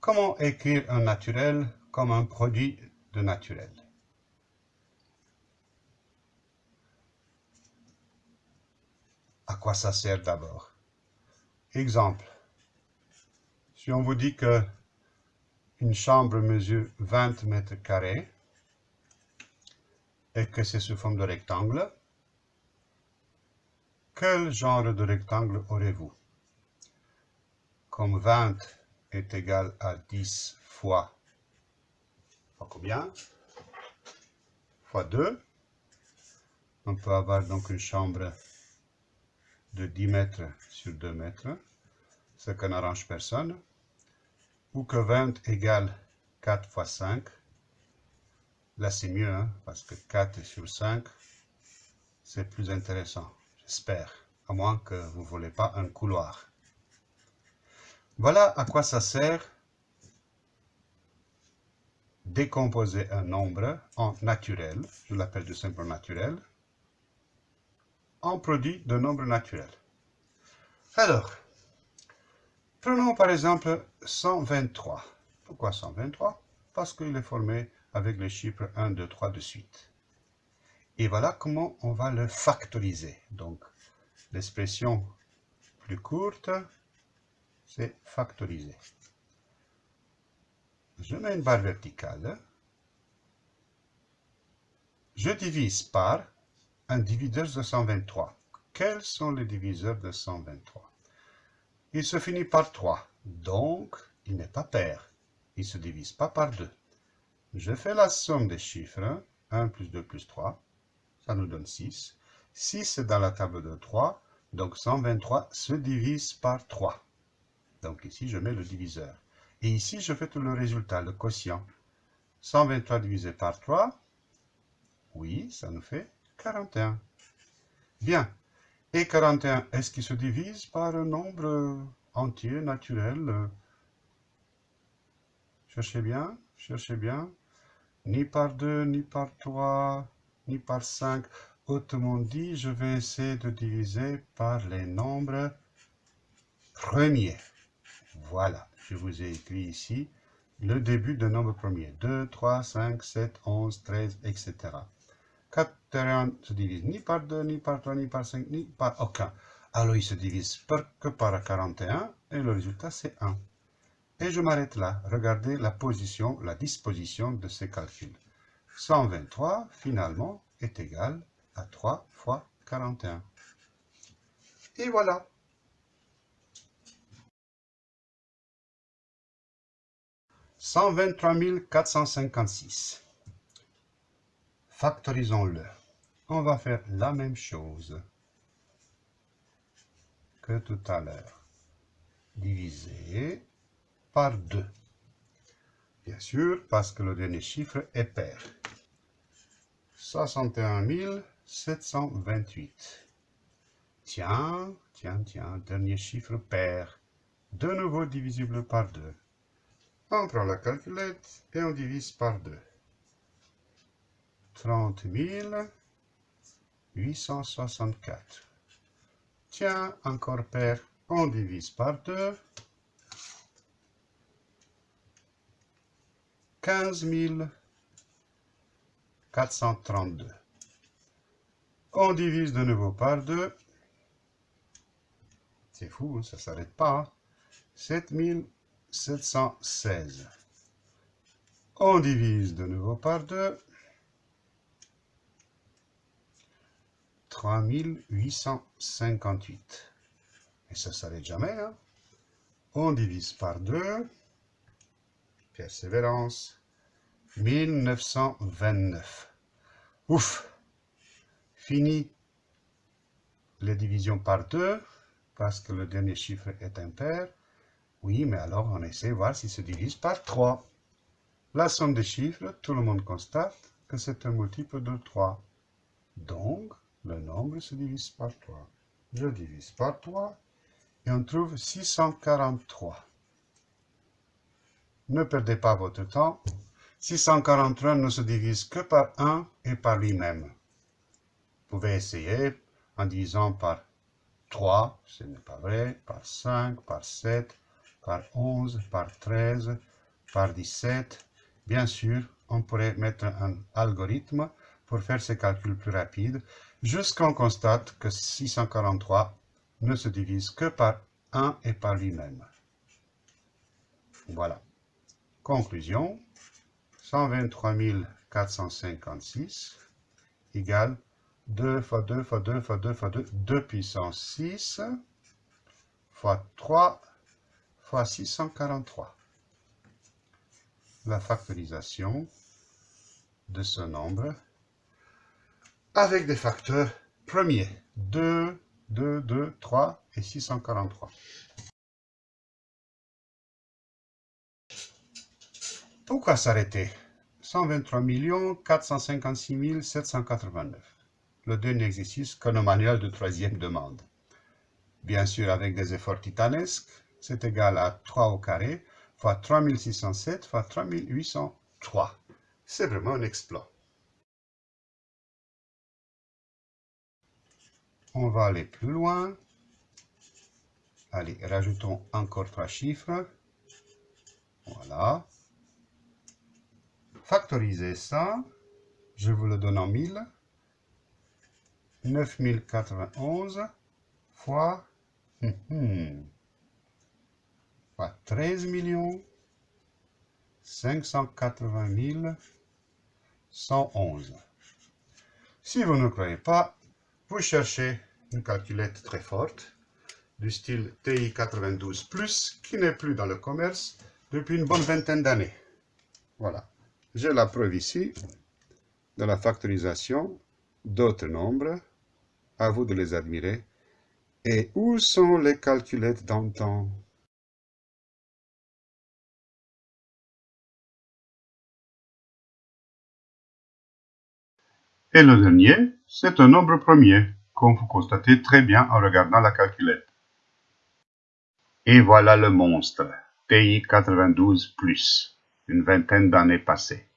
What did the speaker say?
Comment écrire un naturel comme un produit de naturel? À quoi ça sert d'abord? Exemple. Si on vous dit que une chambre mesure 20 mètres carrés et que c'est sous forme de rectangle, quel genre de rectangle aurez-vous? Comme 20 est égal à 10 fois, fois combien? Fois 2. On peut avoir donc une chambre de 10 mètres sur 2 mètres, ce qui n'arrange personne, ou que 20 égale 4 fois 5. Là, c'est mieux, hein, parce que 4 sur 5, c'est plus intéressant, j'espère, à moins que vous ne voulez pas un couloir. Voilà à quoi ça sert décomposer un nombre en naturel, je l'appelle tout simplement naturel, en produit de nombre naturel. Alors, prenons par exemple 123. Pourquoi 123 Parce qu'il est formé avec les chiffres 1, 2, 3 de suite. Et voilà comment on va le factoriser. Donc, l'expression plus courte, c'est factoriser. Je mets une barre verticale. Je divise par un diviseur de 123. Quels sont les diviseurs de 123 Il se finit par 3, donc il n'est pas pair. Il ne se divise pas par 2. Je fais la somme des chiffres. 1 plus 2 plus 3, ça nous donne 6. 6 est dans la table de 3, donc 123 se divise par 3. Donc ici, je mets le diviseur. Et ici, je fais tout le résultat, le quotient. 123 divisé par 3, oui, ça nous fait 41. Bien. Et 41, est-ce qu'il se divise par un nombre entier, naturel? Cherchez bien, cherchez bien. Ni par 2, ni par 3, ni par 5. Autrement dit, je vais essayer de diviser par les nombres premiers. Voilà, je vous ai écrit ici le début de nombre premier. 2, 3, 5, 7, 11, 13, etc. 41 se divise ni par 2, ni par 3, ni par 5, ni par aucun. Alors il se divise que par 41 et le résultat c'est 1. Et je m'arrête là. Regardez la position, la disposition de ces calculs. 123 finalement est égal à 3 fois 41. Et voilà. 123 456. Factorisons-le. On va faire la même chose que tout à l'heure. Diviser par 2. Bien sûr, parce que le dernier chiffre est pair. 61 728. Tiens, tiens, tiens, dernier chiffre pair. De nouveau divisible par 2. On prend la calculette et on divise par 2. 30 864. Tiens, encore pair, on divise par 2. 15 432. On divise de nouveau par 2. C'est fou, hein, ça ne s'arrête pas. 7000 716. On divise de nouveau par 2. 3858. Et ça ne s'arrête jamais. Hein? On divise par 2. Persévérance. 1929. Ouf Fini les divisions par 2, parce que le dernier chiffre est impair. Oui, mais alors on essaie de voir s'il se divise par 3. La somme des chiffres, tout le monde constate que c'est un multiple de 3. Donc, le nombre se divise par 3. Je divise par 3 et on trouve 643. Ne perdez pas votre temps. 643 ne se divise que par 1 et par lui-même. Vous pouvez essayer en divisant par 3, ce n'est pas vrai, par 5, par 7, par 11, par 13, par 17. Bien sûr, on pourrait mettre un algorithme pour faire ces calculs plus rapides, jusqu'à qu'on constate que 643 ne se divise que par 1 et par lui-même. Voilà. Conclusion, 123 456 égale 2 fois 2 fois 2 fois 2 fois 2, 2 puissance 6 fois 3 fois 643. La factorisation de ce nombre avec des facteurs premiers 2, 2, 2, 3 et 643. Pourquoi s'arrêter? 123 456 789. Le 2 n'existe que le manuel de troisième demande. Bien sûr, avec des efforts titanesques, c'est égal à 3 au carré fois 3607 fois 3803. C'est vraiment un exploit. On va aller plus loin. Allez, rajoutons encore trois chiffres. Voilà. Factoriser ça, je vous le donne en 1000. 9091 fois, hum, hum, fois 13 millions 580 111. Si vous ne croyez pas, vous cherchez une calculette très forte du style TI92+, qui n'est plus dans le commerce depuis une bonne vingtaine d'années. Voilà. J'ai la preuve ici de la factorisation d'autres nombres. À vous de les admirer. Et où sont les calculettes d'antan? Et le dernier, c'est un nombre premier, comme vous constatez très bien en regardant la calculette. Et voilà le monstre, TI 92+, une vingtaine d'années passées.